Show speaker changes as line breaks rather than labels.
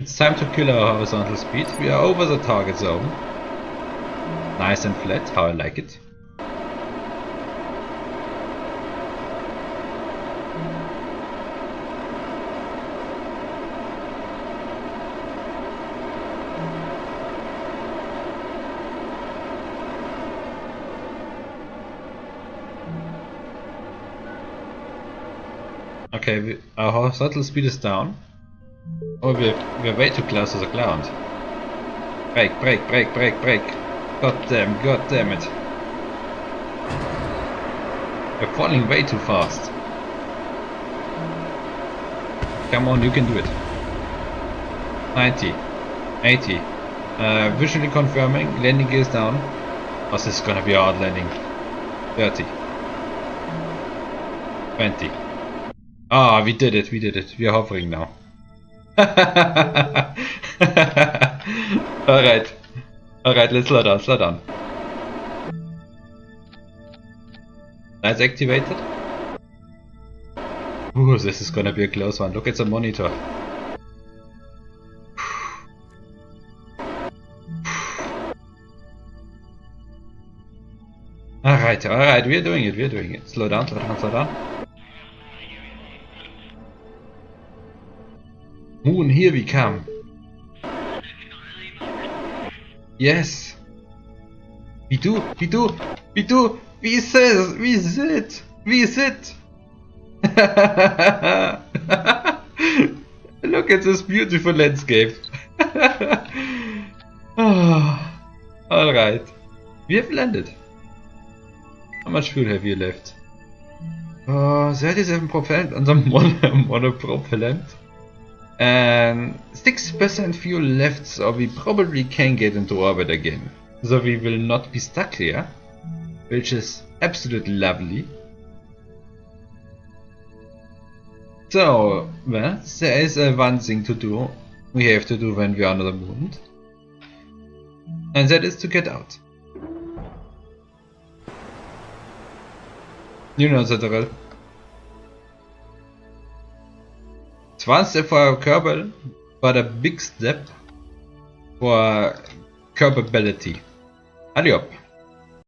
It's time to kill our horizontal speed. We are over the target zone. Nice and flat, how I like it. Okay, our horizontal speed is down. Oh, we're, we're way too close to the ground. Break, break, break, break, break. God damn, god damn it. We're falling way too fast. Come on, you can do it. 90, 80. Uh, visually confirming, landing gear is down. Oh, this is gonna be a hard landing. 30. 20. Ah, we did it, we did it. We are hovering now. Alright. Alright, let's slow down, slow down. That's activated. Ooh, this is gonna be a close one. Look at the monitor. Alright, alright, we're doing it, we're doing it. Slow down, slow down, slow down. Moon, here we come. Yes. We do, we do, we do. Wie ist es? Wie ist es? Wie ist it? Look at this beautiful landscape. oh, Alright. We have landed. How much fuel have you left? Uh, 37 propellant on the mono, monopropellant. And 6% fuel left, so we probably can get into orbit again. So we will not be stuck here, which is absolutely lovely. So, well, there is uh, one thing to do, we have to do when we are on the moon. And that is to get out. You know the drill. One step for Kerbal, but a big step for Kerbability. Allez hop